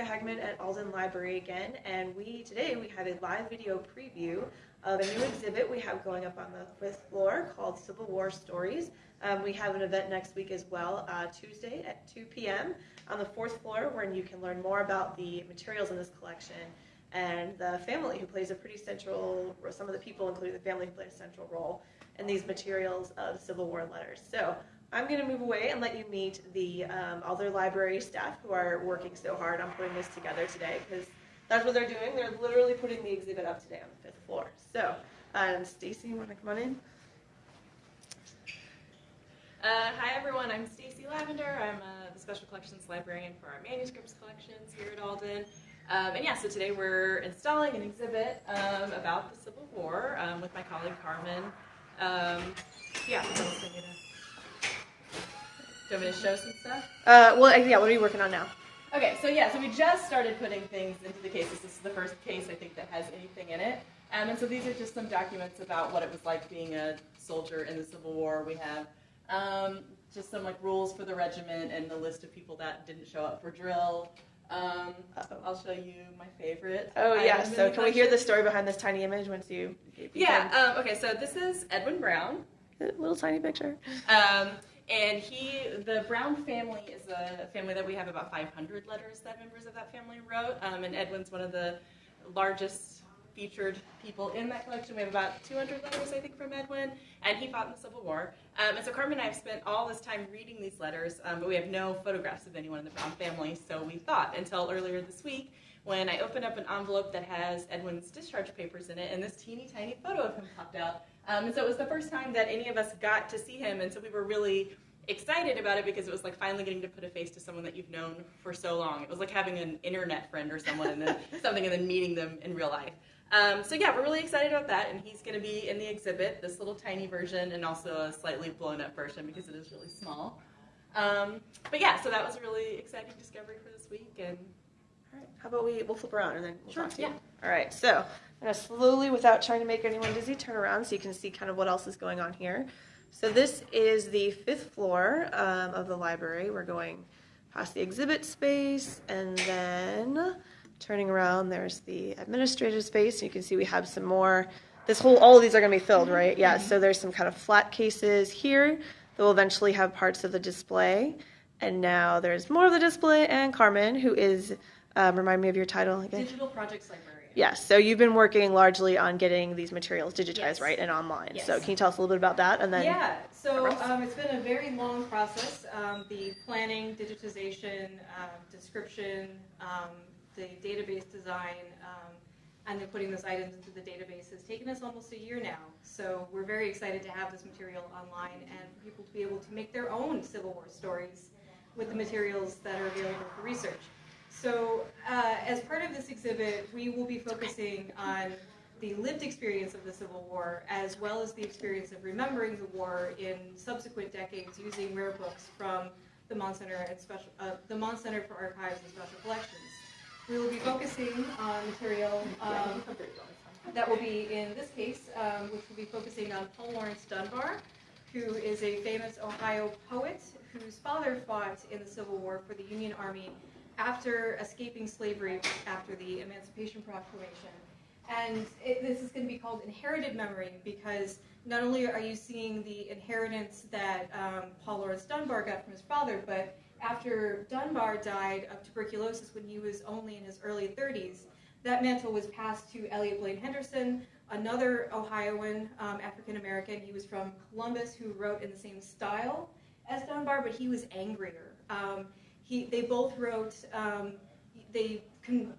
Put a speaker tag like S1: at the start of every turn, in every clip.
S1: Jessica Hagman at Alden Library again, and we today we have a live video preview of a new exhibit we have going up on the fifth floor called Civil War Stories. Um, we have an event next week as well, uh, Tuesday at 2 p.m. on the fourth floor, where you can learn more about the materials in this collection and the family who plays a pretty central, or some of the people, including the family, who play a central role in these materials of Civil War letters. So I'm going to move away and let you meet the um, Alden library staff who are working so hard on putting this together today because that's what they're doing. They're literally putting the exhibit up today on the fifth floor. So, um, Stacy, you want to come on in?
S2: Uh, hi everyone, I'm Stacy Lavender. I'm uh, the Special Collections Librarian for our manuscripts collections here at Alden. Um, and yeah, so today we're installing an exhibit um, about the Civil War um, with my colleague Carmen. Um, yeah, do you want me to show some stuff?
S1: Uh, well, yeah, what are you working on now?
S2: Okay, so yeah, so we just started putting things into the cases. This is the first case I think that has anything in it. Um, and so these are just some documents about what it was like being a soldier in the Civil War. We have um, just some like rules for the regiment and the list of people that didn't show up for drill. Um, I'll show you my favorite.
S1: Oh yeah. So can we hear the story behind this tiny image once you
S2: Yeah. Um, okay. So this is Edwin Brown.
S1: A little tiny picture.
S2: um, and he, the Brown family, is a family that we have about 500 letters that members of that family wrote. Um, and Edwin's one of the largest featured people in that collection. We have about 200 letters, I think, from Edwin, and he fought in the Civil War. Um, and so Carmen and I have spent all this time reading these letters, um, but we have no photographs of anyone in the Brown family. So we thought until earlier this week when I opened up an envelope that has Edwin's discharge papers in it, and this teeny tiny photo of him popped out. Um, and so it was the first time that any of us got to see him, and so we were really excited about it because it was like finally getting to put a face to someone that you've known for so long. It was like having an internet friend or someone and then something and then meeting them in real life. Um, so yeah, we're really excited about that, and he's going to be in the exhibit, this little tiny version, and also a slightly blown up version because it is really small. Um, but yeah, so that was a really exciting discovery for this week, and
S1: All right. How about we we'll flip around and then we'll
S2: Sure,
S1: talk to you.
S2: yeah.
S1: All right. So I'm gonna slowly, without trying to make anyone dizzy, turn around so you can see kind of what else is going on here. So this is the fifth floor um, of the library. We're going past the exhibit space and then turning around. There's the administrative space. You can see we have some more. This whole, all of these are going to be filled, right? Yeah. So there's some kind of flat cases here that will eventually have parts of the display. And now there's more of the display, and Carmen, who is, um, remind me of your title again.
S2: Digital Projects Librarian.
S1: Yes, so you've been working largely on getting these materials digitized,
S3: Yes.
S1: right, and online. So can you tell us a little bit about that, and then
S3: Yeah, so um, it's been a very long process. Um, the planning, digitization, um, description, um, the database design, um, and then putting those items into the database has taken us almost a year now. So we're very excited to have this material online and for people to be able to make their own Civil War stories with the materials that are available for research. So uh, as part of this exhibit, we will be focusing on the lived experience of the Civil War, as well as the experience of remembering the war in subsequent decades using rare books from the Mahn Center and special, uh, the Mahn Center for Archives and Special Collections. We will be focusing on material um, that will be in this case, um, which will be focusing on Paul Laurence Dunbar, who is a famous Ohio poet whose father fought in the Civil War for the Union Army after escaping slavery after the Emancipation Proclamation. And it, this is going to be called inherited memory because not only are you seeing the inheritance that um, Paul Laurence Dunbar got from his father, but after Dunbar died of tuberculosis when he was only in his early 30s, that mantle was passed to Elliot Blaine Henderson, another Ohioan um, African American. He was from Columbus who wrote in the same style as Dunbar, but he was angrier. Um, he, they both wrote, um, they con-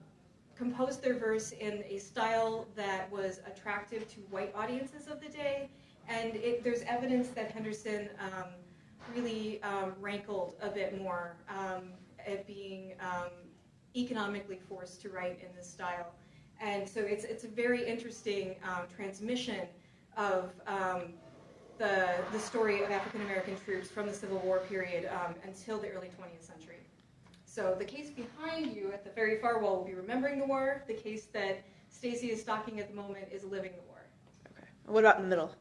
S3: composed their verse in a style that was attractive to white audiences of the day, and it, there's evidence that Henderson um, really um, rankled a bit more um, at being um, economically forced to write in this style. And so it's, it's a very interesting um, transmission of the, the story of African American troops from the Civil War period um, until the early 20th century. So the case behind you at the very far wall will be Remembering the War. The case that Stacy is stocking at the moment is Living the War.
S1: okay. What about in the middle?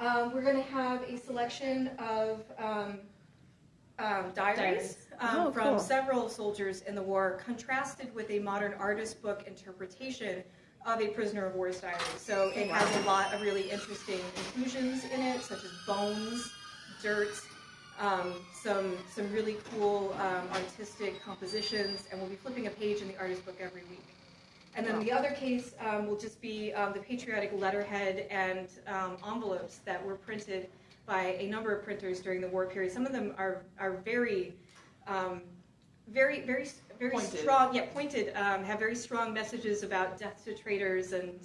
S3: Um, we're going to have a selection of um, um, diaries,
S2: Diaries.
S3: Um,
S1: Oh,
S3: from
S1: cool.
S3: several soldiers in the war, contrasted with a modern artist book interpretation of a prisoner of war's diary. So it has a lot of really interesting inclusions in it, such as bones, dirt, um, some some really cool um, artistic compositions, and we'll be flipping a page in the artist book every week. And then the other case um, will just be um, the patriotic letterhead and um, envelopes that were printed by a number of printers during the war period. Some of them are are very, um, very, very, very
S2: Pointed.
S3: strong. Yeah, pointed. Um, have very strong messages about death to traitors and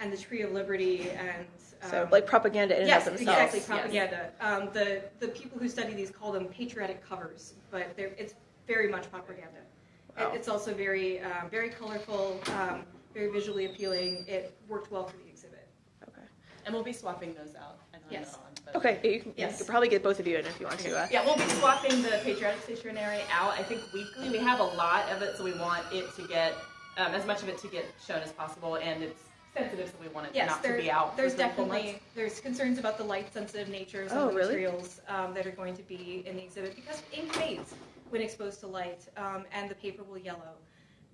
S3: and the Tree of Liberty and.
S1: So
S3: um,
S1: like propaganda in and
S3: Yes,
S1: of themselves.
S3: exactly.
S2: Yes.
S3: Propaganda. Um, the the people who study these call them patriotic covers, but it's very much propaganda. It-
S1: Wow.
S3: It's also very um, very colorful, um, very visually appealing. It worked well for the exhibit.
S1: Okay.
S2: And we'll be swapping those out. I know I'm
S3: Yes.
S2: on,
S1: Okay. You, can, you
S3: Yes.
S1: probably get both of you in if you want to. Uh,
S2: Yeah, we'll be swapping the patriotic stationery out. I think weekly. We have a lot of it, so we want it to get um, as much of it to get shown as possible, and it's sensitive, so we want it
S3: Yes,
S2: not
S3: there-
S2: to be out.
S3: there's
S2: for three, four
S3: definitely there's concerns about the light sensitive nature of some
S1: Oh,
S3: of the
S1: really?
S3: materials um, that are going to be in the exhibit because ink fades when exposed to light, um, and the paper will yellow.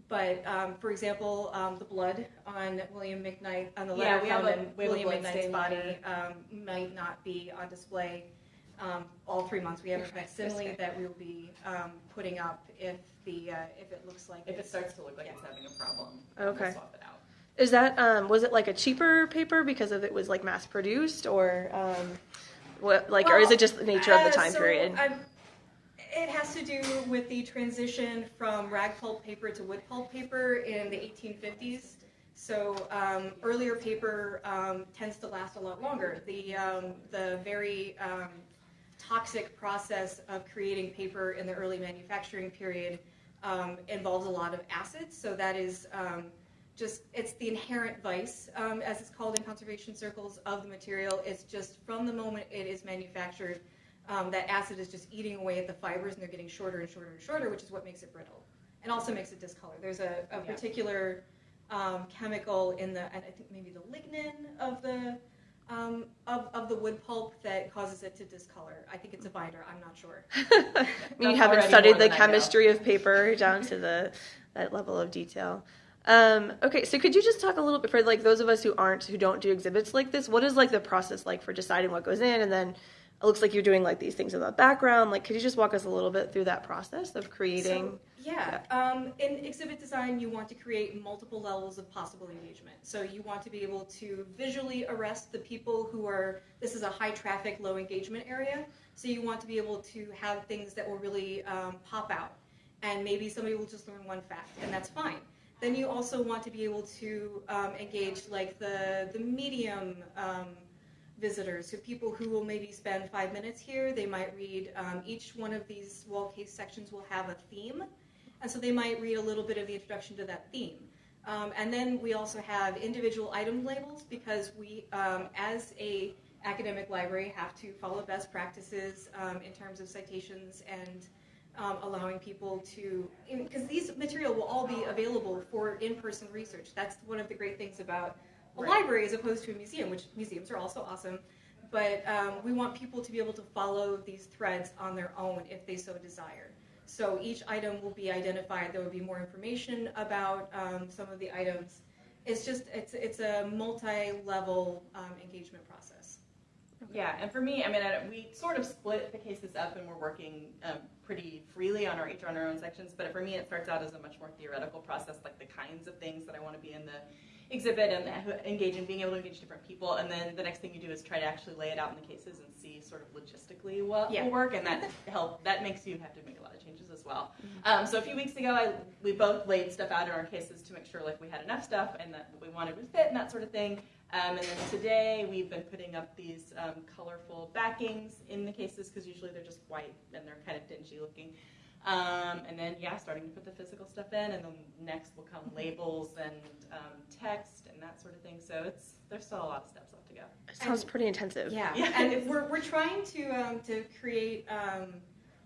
S3: But um, for example, um, the blood on William McKnight on the
S2: Yeah,
S3: letter
S2: we have
S3: found in
S2: we have a
S3: William McKnight's body um, might not be on display um, all three months. We have a facsimile that we'll be um, putting up if the uh, if it looks like
S2: If it starts to look like it's having a problem,
S1: Okay.
S2: we'll swap it out.
S1: Is that um, was it like a cheaper paper because of it was like mass produced or um, what like or is it just the nature of the
S3: uh,
S1: time
S3: so
S1: period?
S3: I'm- it has to do with the transition from rag pulp paper to wood pulp paper in the 1850s. So um, earlier paper um, tends to last a lot longer. The um, the very um, toxic process of creating paper in the early manufacturing period um, involves a lot of acids. So that is um, just it's the inherent vice, um, as it's called in conservation circles, of the material. It's just from the moment it is manufactured, um, that acid is just eating away at the fibers, and they're getting shorter and shorter and shorter, which is what makes it brittle, and also makes it discolor. There's a, a
S2: Yeah.
S3: particular um, chemical in the, and I think maybe the lignin of the um, of, of the wood pulp that causes it to discolor. I think it's a binder. I'm not sure.
S1: You haven't studied the
S2: than I know.
S1: chemistry of paper down to the that level of detail. Um, okay, so could you just talk a little bit for like those of us who aren't who don't do exhibits like this? What is like the process like for deciding what goes in, and then it looks like you're doing like these things in the background. Like, could you just walk us a little bit through that process of creating?
S3: So, yeah, um, in exhibit design, you want to create multiple levels of possible engagement. So you want to be able to visually arrest the people who are. This is a high traffic, low engagement area. So you want to be able to have things that will really um, pop out, and maybe somebody will just learn one fact, and that's fine. Then you also want to be able to um, engage like the the medium. Um, visitors, so people who will maybe spend five minutes here, they might read, um, each one of these wall case sections will have a theme, and so they might read a little bit of the introduction to that theme. Um, and then we also have individual item labels because we, um, as a academic library, have to follow best practices um, in terms of citations and um, allowing people to, because these material will all be available for in-person research. That's one of the great things about a
S2: Right.
S3: library as opposed to a museum, which museums are also awesome. But um, we want people to be able to follow these threads on their own if they so desire. So each item will be identified. There will be more information about um, some of the items. It's just it's it's a multi-level um, engagement process.
S2: Yeah, and for me, I mean, I, we sort of split the cases up, and we're working um, pretty freely on our each on our own sections. But for me, it starts out as a much more theoretical process, like the kinds of things that I want to be in the exhibit and engage in being able to engage different people. And then the next thing you do is try to actually lay it out in the cases and see sort of logistically what
S3: Yeah.
S2: will work, and that help that makes you have to make a lot of changes as well. Um, so a few weeks ago, I, we both laid stuff out in our cases to make sure like we had enough stuff and that we wanted would fit and that sort of thing. Um, and then today we've been putting up these um, colorful backings in the cases because usually they're just white and they're kind of dingy looking. Um, and then yeah, starting to put the physical stuff in, and then next will come labels and um, text and that sort of thing. So it's there's still a lot of steps left to go.
S1: It sounds pretty intensive.
S3: Yeah,
S2: Yeah.
S3: and we're, we're trying to um, to create um,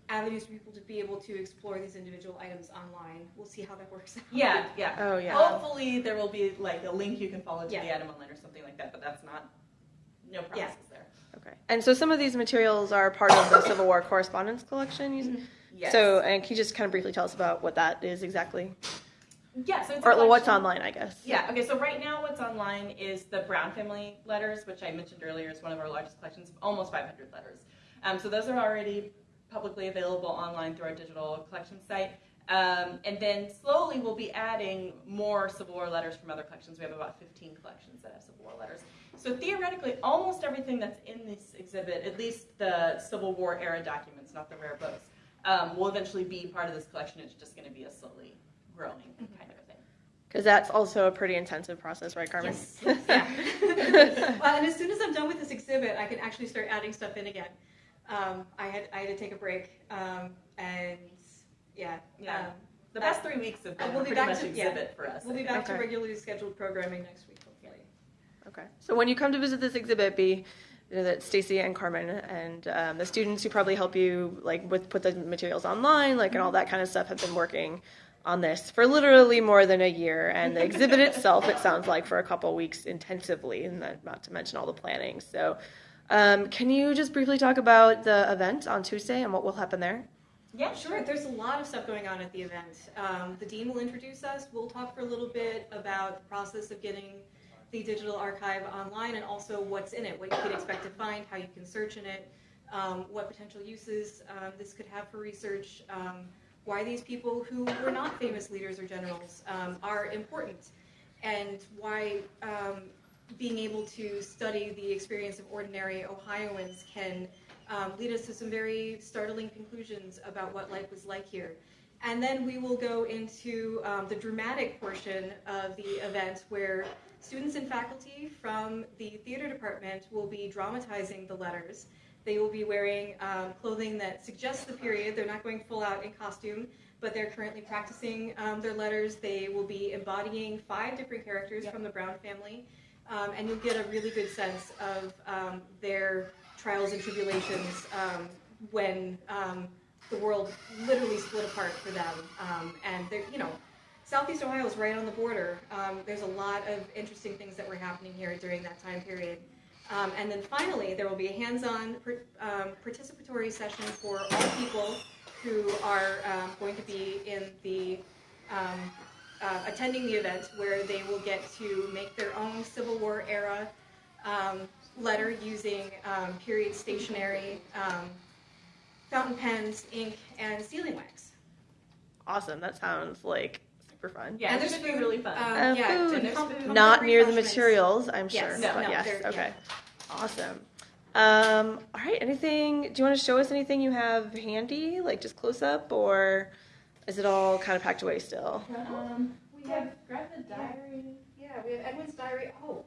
S3: avenues for people to be able to explore these individual items online. We'll see how that works out.
S2: Yeah, yeah.
S1: Oh yeah.
S2: Hopefully there will be like a link you can follow to
S3: Yeah.
S2: the item online or something like that, but that's not no promises there.
S1: Okay. And so some of these materials are part of the Civil War correspondence collection. You,
S2: Yes.
S1: So, and can you just kind of briefly tell us about what that is exactly,
S2: yeah, so it's a
S1: or what's online, I guess?
S2: Yeah, okay, so right now what's online is the Brown family letters, which I mentioned earlier is one of our largest collections, almost 500 letters. Um, so those are already publicly available online through our digital collection site. Um, and then slowly we'll be adding more Civil War letters from other collections. We have about 15 collections that have Civil War letters. So theoretically, almost everything that's in this exhibit, at least the Civil War era documents, not the rare books, um, will eventually be part of this collection. It's just going to be a slowly growing kind of a thing.
S1: Because that's also a pretty intensive process, right, Carmen?
S2: Yes.
S3: Yeah. well, and as soon as I'm done with this exhibit, I can actually start adding stuff in again. Um, I had I had to take a break, um, and yeah,
S2: Yeah.
S3: um,
S2: The past three weeks have been
S3: we'll be
S2: pretty
S3: back
S2: much
S3: to- yeah.
S2: exhibit for us.
S3: we'll be back to regularly scheduled programming next week, hopefully.
S1: Okay. So when you come to visit this exhibit, be you know, that Stacy and Carmen and um, the students who probably help you like with put the materials online, like and all that kind of stuff, have been working on this for literally more than a year. And the exhibit itself, it sounds like, for a couple weeks intensively, and that, not to mention all the planning. So, um, can you just briefly talk about the event on Tuesday and what will happen there?
S2: Yeah,
S3: Sure, there's a lot of stuff going on at the event. Um, the dean will introduce us. We'll talk for a little bit about the process of getting the digital archive online and also what's in it, what you can expect to find, how you can search in it, um, what potential uses um, this could have for research, um, why these people who were not famous leaders or generals um, are important, and why being able to study the experience of ordinary Ohioans can um, lead us to some very startling conclusions about what life was like here. And then we will go into um, the dramatic portion of the event where students and faculty from the theater department will be dramatizing the letters. They will be wearing um, clothing that suggests the period. They're not going full out in costume, but they're currently practicing um, their letters. They will be embodying five different characters
S2: Yep.
S3: from the Brown family, um, and you'll get a really good sense of um, their trials and tribulations um, when um, the world literally split apart for them. Um, and they're, you know, Southeast Ohio is right on the border. There's a lot of interesting things that were happening here during that time period. Um, and then finally, there will be a hands-on um, participatory session for all people who are um, going to be in the uh, attending the event, where they will get to make their own Civil War era um, letter using um, period stationery, um, fountain pens, ink, and sealing wax.
S1: Awesome. That sounds like super fun.
S2: Yeah,
S3: and there's
S2: gonna be
S3: food.
S2: really fun.
S3: Um,
S1: Uh,
S3: yeah,
S1: food.
S3: to
S2: And there's food.
S1: Not near the materials, I'm
S3: Yes,
S1: sure.
S3: no,
S1: but
S3: no,
S1: yes.
S3: they're-
S1: Okay. Awesome. Um, all right. Anything? Do you want to show us anything you have handy, like just close up, or is it all kind of packed away still?
S2: Um,
S3: We have,
S2: grab the diary.
S3: yeah, we have Edwin's diary. Oh,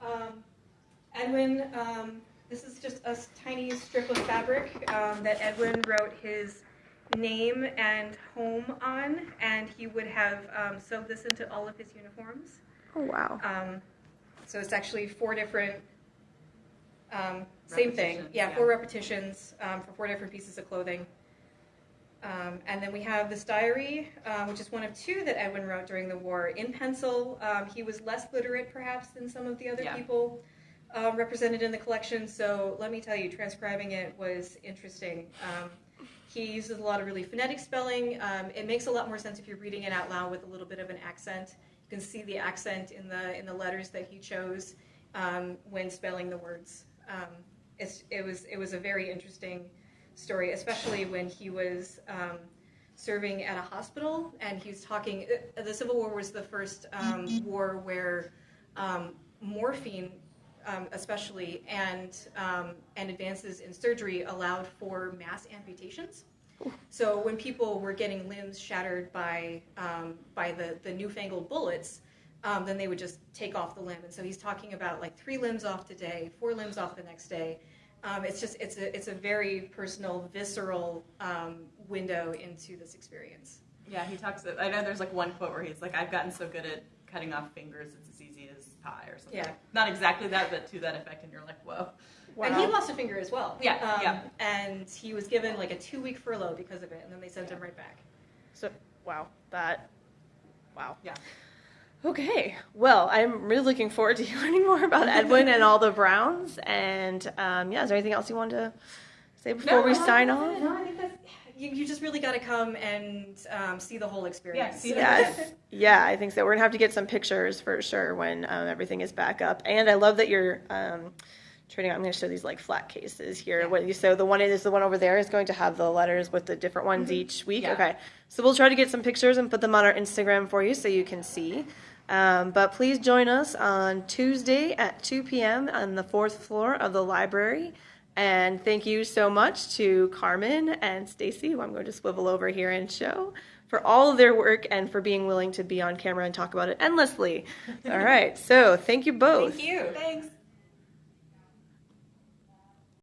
S3: um, Edwin, um, this is just a tiny strip of fabric um, that Edwin wrote his name and home on, and he would have um, sewed this into all of his uniforms.
S1: Oh wow.
S3: Um, so it's actually four different, um, same thing. Yeah,
S2: yeah.
S3: four repetitions um, for four different pieces of clothing. Um, and then we have this diary, uh, which is one of two that Edwin wrote during the war in pencil. Um, he was less literate, perhaps, than some of the other
S2: Yeah.
S3: people um, represented in the collection. So let me tell you, transcribing it was interesting. Um, he uses a lot of really phonetic spelling. Um, it makes a lot more sense if you're reading it out loud with a little bit of an accent. You can see the accent in the in the letters that he chose um, when spelling the words. Um, it's, it was it was a very interesting story, especially when he was um, serving at a hospital and he's talking. uh, The Civil War was the first um, war where um, morphine, um, especially, and um, and advances in surgery allowed for mass amputations. So when people were getting limbs shattered by by the, the newfangled bullets, um, then they would just take off the limb. And so he's talking about like three limbs off today, four limbs off the next day. Um, it's just it's a it's a very personal, visceral um, window into this experience.
S2: Yeah, he talks. I know there's like one quote where he's like, "I've gotten so good at cutting off fingers, it's as easy as pie," or something.
S3: Yeah.
S2: Not exactly that, but to that effect, and you're like, "Whoa." Wow.
S3: And he lost a finger as well.
S2: Yeah,
S3: Um,
S2: yeah.
S3: And he was given like a two week furlough because of it, and then they sent him right back.
S1: So wow, that wow.
S2: Yeah.
S1: Okay, well, I'm really looking forward to learning more about Edwin and all the Browns. And um, yeah, is there anything else you want to say before we
S3: no,
S1: sign off?
S3: No, I think that's, you, you just really got to come and um, see the whole experience.
S2: see the-
S1: Yes, yeah, I think so. We're gonna have to get some pictures for sure when um, everything is back up. And I love that you're um, turning. I'm gonna show these like flat cases here. What so the one is the one over there is going to have the letters with the different ones each week.
S2: Yeah.
S1: Okay, so we'll try to get some pictures and put them on our Instagram for you so you can see. Um, but please join us on Tuesday at 2 p.m. on the fourth floor of the library. And thank you so much to Carmen and Stacy, who I'm going to swivel over here and show, for all of their work and for being willing to be on camera and talk about it endlessly. All right, so thank you both.
S2: Thank you. Thanks.